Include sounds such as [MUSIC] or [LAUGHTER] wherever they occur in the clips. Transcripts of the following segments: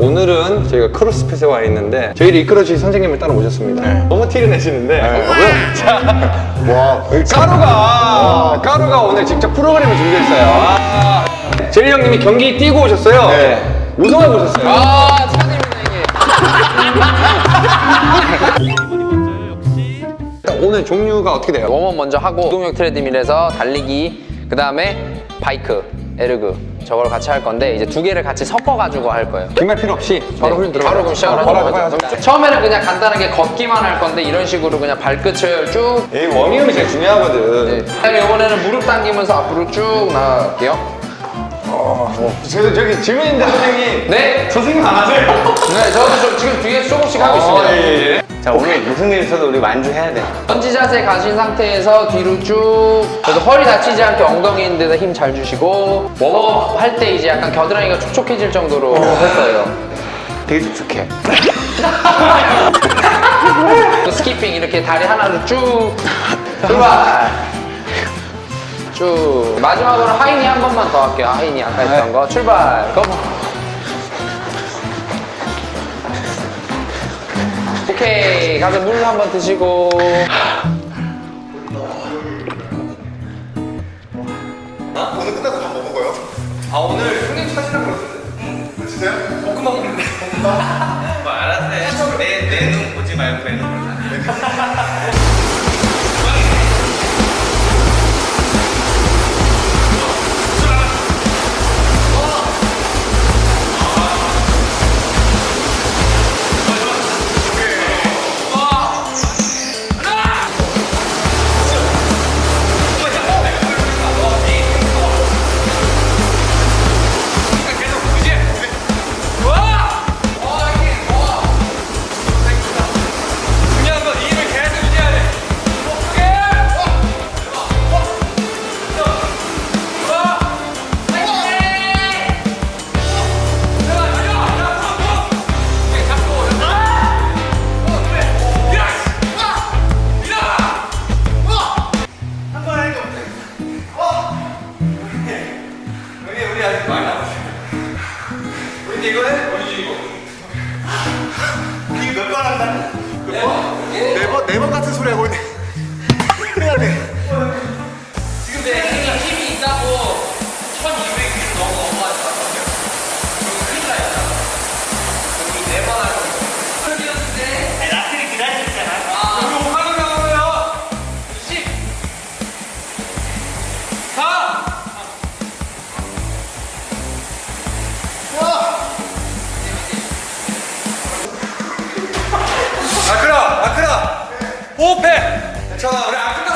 오늘은 저희가 크로스핏에 와 있는데 저희를 이끌어 주신 선생님을 따라 오셨습니다. 너무 티를 내시는데 어, 자, 와, 까루가 까루가 오늘 직접 프로그램을 준비했어요. 아, 제리 형님이 경기 뛰고 오셨어요. 네. 우승하고 오셨어요. 아 축하드립니다 이게 [LAUGHS] 오늘 종류가 어떻게 돼요? 웜업 먼저 하고 운동용 트레드밀에서 달리기 그 다음에 바이크 에르그 저걸 같이 할 건데 이제 두 개를 같이 섞어 가지고 할 거예요 긴말 필요 없이 바로 훈련 들어가요. 바로 그럼 시작을 어, 하는 바로 거죠 해봐요. 처음에는 그냥 간단하게 걷기만 할 건데 이런 식으로 그냥 발끝을 쭉이 워밍업이 제일 중요하거든. 네. 그다음에 이번에는 무릎 당기면서 앞으로 쭉 나갈게요 저, 저기 질문 있는데 선생님. 네! 선생님 안 하세요? 네 저도 좀 지금 뒤에 조금씩 하고 있습니다 예, 예. 자 오늘 무슨 일 있어도 우리 완주해야 돼. 번지 자세 가신 상태에서 뒤로 쭉. 그래도 허리 다치지 않게 엉덩이 있는 데다 힘 잘 주시고 웜업 할 때 이제 약간 겨드랑이가 촉촉해질 정도로 할 거예요. 되게 촉촉해. 또 스키핑 이렇게 다리 하나로 쭉. 출발 쭉. 마지막으로 하이니 한 번만 더 할게요. 하이니 아까 했던 거. 출발. 고 오케이 가서 물 한번 드시고 오늘 끝나고 밥 먹어요? 아 오늘 형님 찾으라고 그러던데. 진짜요? 볶음밥 먹는데. 뭐 알았어 해. 내, 내눈 보지 말고 내 눈. 중요 네번 네번 같은 소리 하고 있네. [LAUGHS] 해야 돼. 지금 내 힘이, 힘이 있다고 1200kg 넘어 넘어가지 마세요 그럼 큰일 나 있잖아 여기 네번 할 거니까 그러는데 라스를 기다리잖아. 아, 우리 하는 거고요. 10 4. 5패! 자, 우리 아픈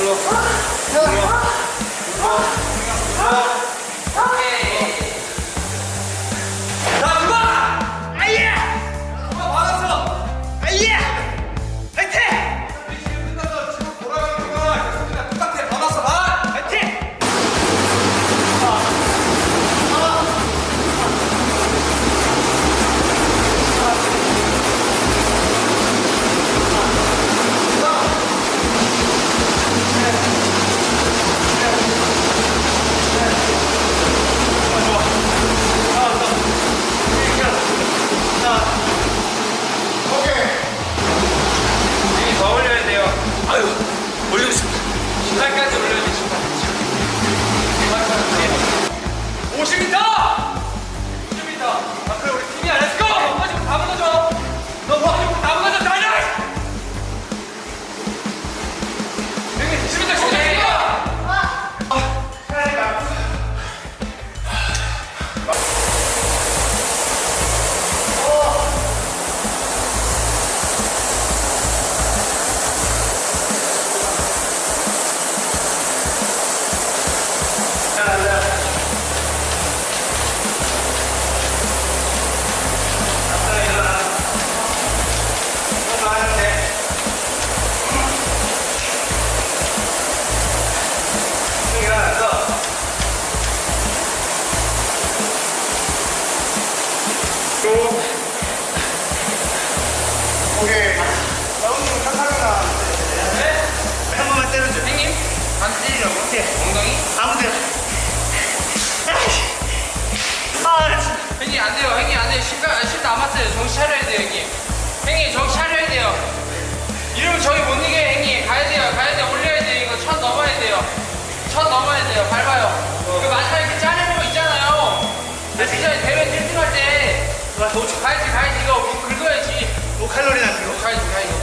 오케이 남았어요. 정신 차려야 돼요, 형님. 형님, 정신 차려야 돼요. 이러면 저희 못 이겨요, 형님. 가야 돼요, 가야 돼요. 올려야 돼요. 이거 천 넘어야 돼요. 천 넘어야 돼요. 밟아요. 그 마지막에 이렇게 자르는 거 있잖아요. 진짜 대회 1등 할 때 가야지, 가야지. 이거 뭐 긁어야지. 뭐 칼로리나 그거? 가야지, 가야지.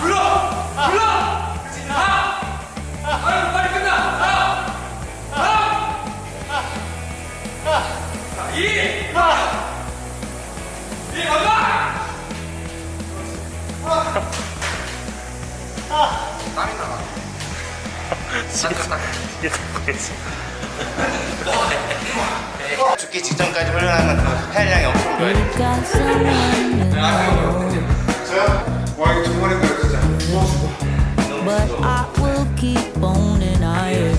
불러! 불러! 그렇지, 가! 아유, 빨리 끝나! 가! 가! 자, 이! 이, 밟아! 땀이 나가. 죽기 직전까지 훈련하면 그 헬량이 엄청 좋아요. 저요? 와 이거 정말 힘들어 진짜. but I will keep on and I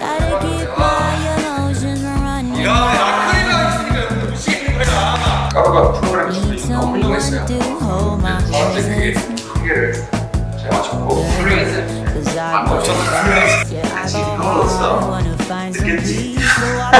Gotta keep my emotions running. 아크릴이랑 있으니까 여러분들 무시하는 거야. 까루가 프로그램 Need 수준이 너무 훌륭했어요. someone to hold my 저한테 그게 hands. 한계를 잘 맞췄고 훌륭했어요. Cause I know, yeah, I don't 넣었어. wanna find some peace, so I